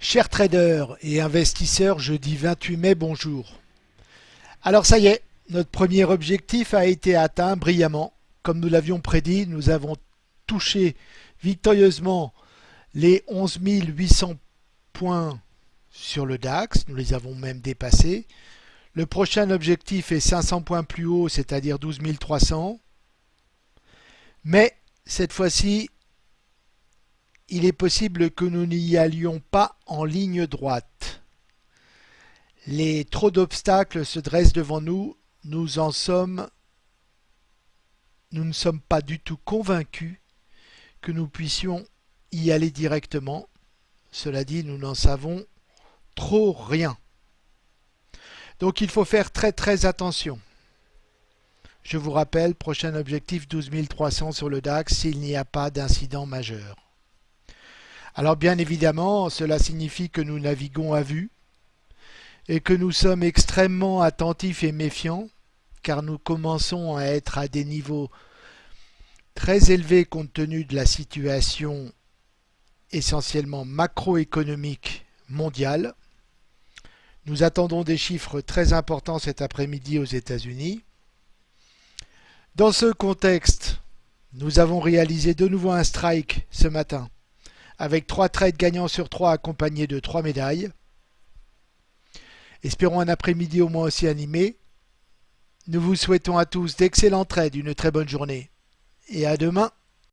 Chers traders et investisseurs, jeudi 28 mai, bonjour. Alors ça y est, notre premier objectif a été atteint brillamment. Comme nous l'avions prédit, nous avons touché victorieusement les 11 800 points sur le DAX, nous les avons même dépassés. Le prochain objectif est 500 points plus haut, c'est-à-dire 12 300. Mais cette fois-ci, il est possible que nous n'y allions pas en ligne droite. Les trop d'obstacles se dressent devant nous, nous en sommes nous ne sommes pas du tout convaincus que nous puissions y aller directement. Cela dit, nous n'en savons trop rien. Donc il faut faire très très attention. Je vous rappelle, prochain objectif 12 300 sur le DAX s'il n'y a pas d'incident majeur. Alors bien évidemment, cela signifie que nous naviguons à vue et que nous sommes extrêmement attentifs et méfiants car nous commençons à être à des niveaux très élevés compte tenu de la situation essentiellement macroéconomique mondiale. Nous attendons des chiffres très importants cet après-midi aux États-Unis. Dans ce contexte, nous avons réalisé de nouveau un strike ce matin avec trois trades gagnants sur trois accompagnés de trois médailles. Espérons un après-midi au moins aussi animé. Nous vous souhaitons à tous d'excellents trades, une très bonne journée et à demain.